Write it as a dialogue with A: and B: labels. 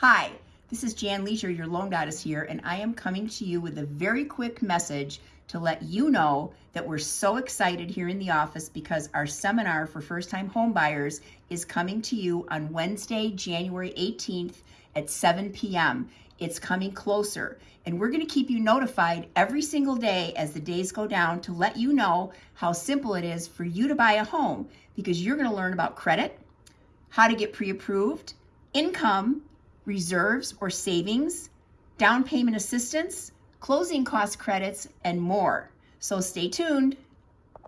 A: Hi, this is Jan Leisure, your loan goddess here, and I am coming to you with a very quick message to let you know that we're so excited here in the office because our seminar for first-time home buyers is coming to you on Wednesday, January 18th at 7 p.m. It's coming closer, and we're going to keep you notified every single day as the days go down to let you know how simple it is for you to buy a home because you're going to learn about credit, how to get pre-approved, income, reserves or savings, down payment assistance, closing cost credits, and more. So stay tuned.